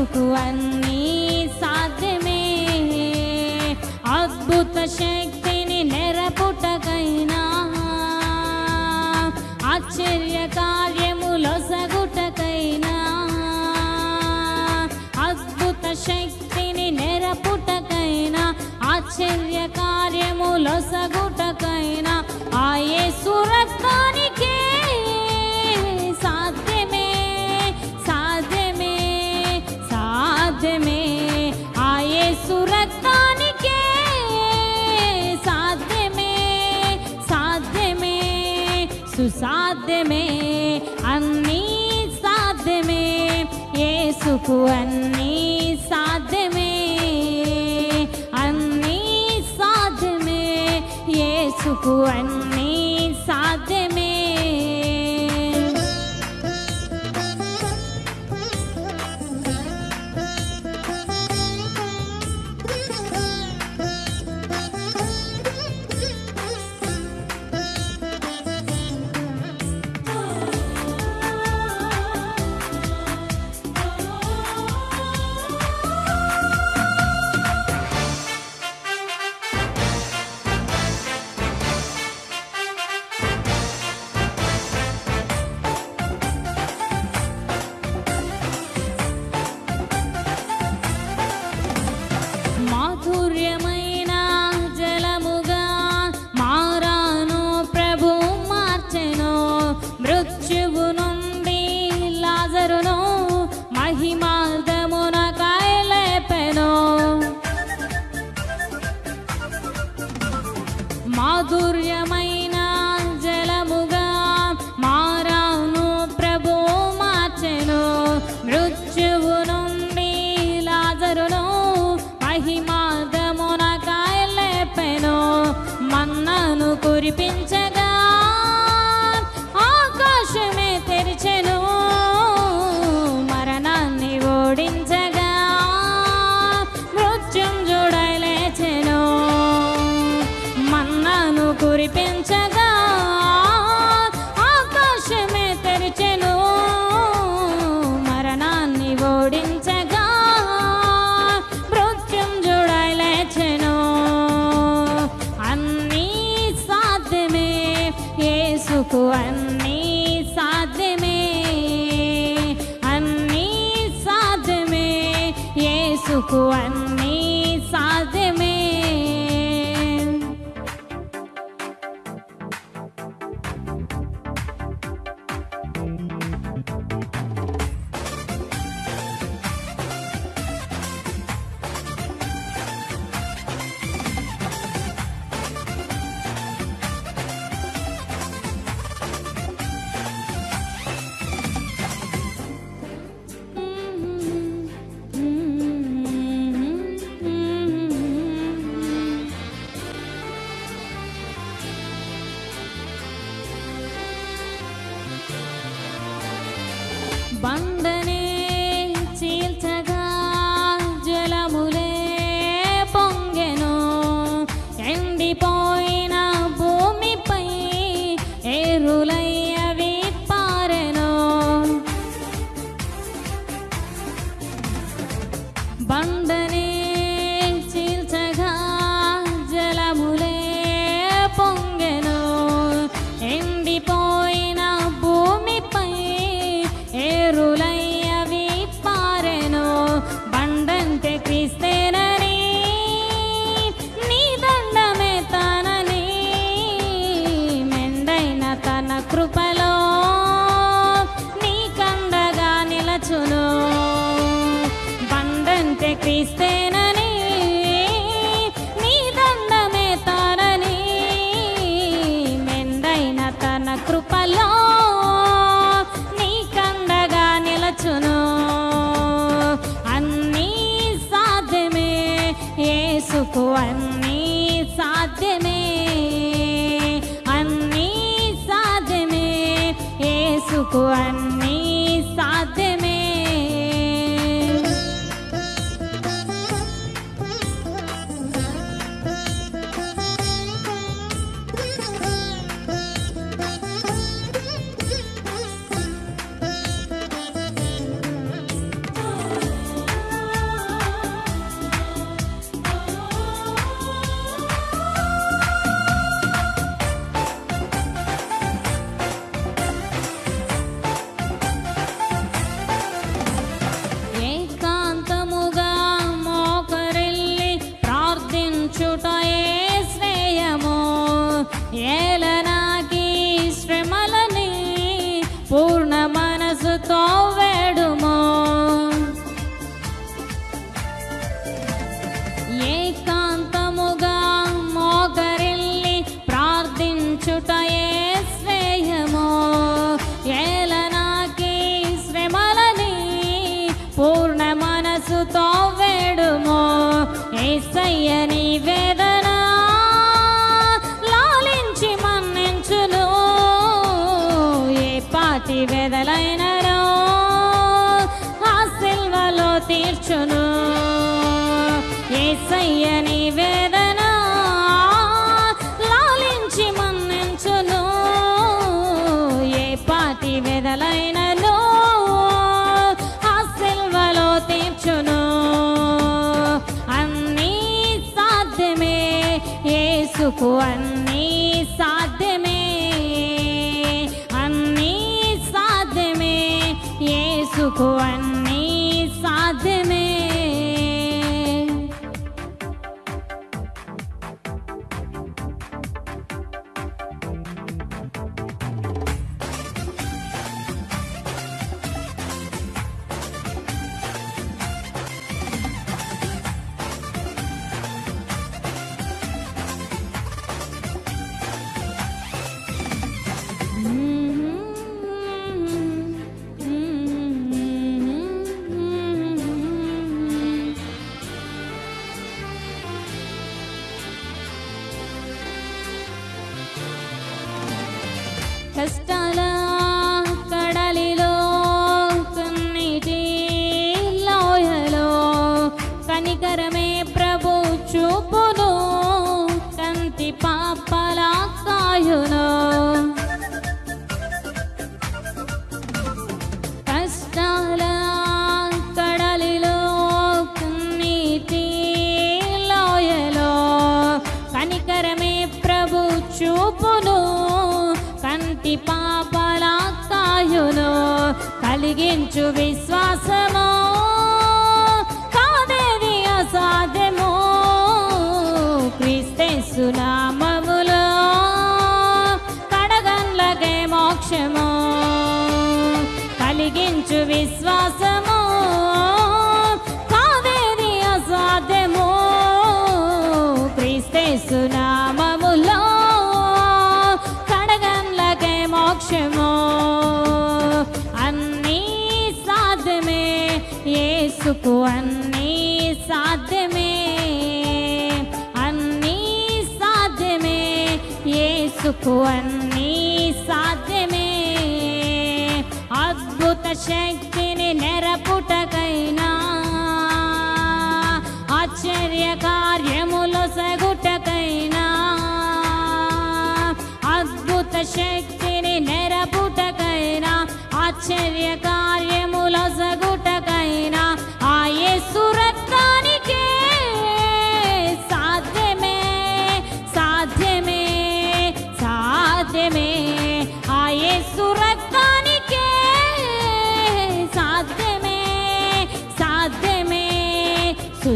యేసుకు అన్నీ సాధ్యమే. అద్భుత శక్తిని నెరపుటకైనా ఆశ్చర్య కార్యములొసగుటకైనా అద్భుత శక్తిని నెరపుటకైనా ఆశ్చర్య కార్యములొసగుటకైనా ఆయే ఆ సుసాధ్యమే అన్నీ సాధ్యమే యేసుకు అన్నీ సాధ్యమే అన్నీ సాధ్యమే యేసుకు అన్నీ సాధ్యమే మాధుర్యమైన బండంటే నీ దండమే తానని మెండైన తన కృపలో నీ నిలచును. అన్నీ సాధ్యమే ఏసుకు అన్నీ సాధ్యమే. అన్నీ సాధ్యమే యేసుకు అన్నీ పూర్ణ మనసుతో వేడుమో ఏకాంతముగా మోకరిల్లి ప్రార్థించుటయే శ్రేయమో. ఏలనాకి శ్రమలని పూర్ణ మనసుతో వేడుమో ఏసయ్యని వేదన లాలించి ఏసయ్యని వేదన లాలించి మన్నించును. ఏ పాటి వెదలైనను? ఆ సిల్వలో తీర్చును. అన్నీ సాధ్యమే. యేసుకు అన్నీ కలిగించు విశ్వాసము. యేసుకు అన్నీ సాధ్యమే. అద్భుత శక్తిని నెరపుటకైనా ఆశ్చర్య కార్యములు సగుటకైనా అద్భుత శక్తిని నెరపుటకైనా ఆశ్చర్య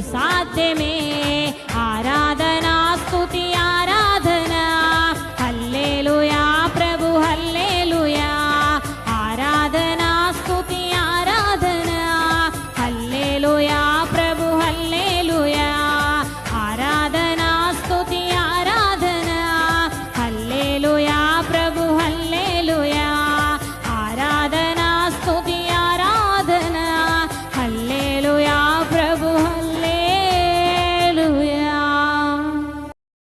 साध्य मे आराधना स्तुति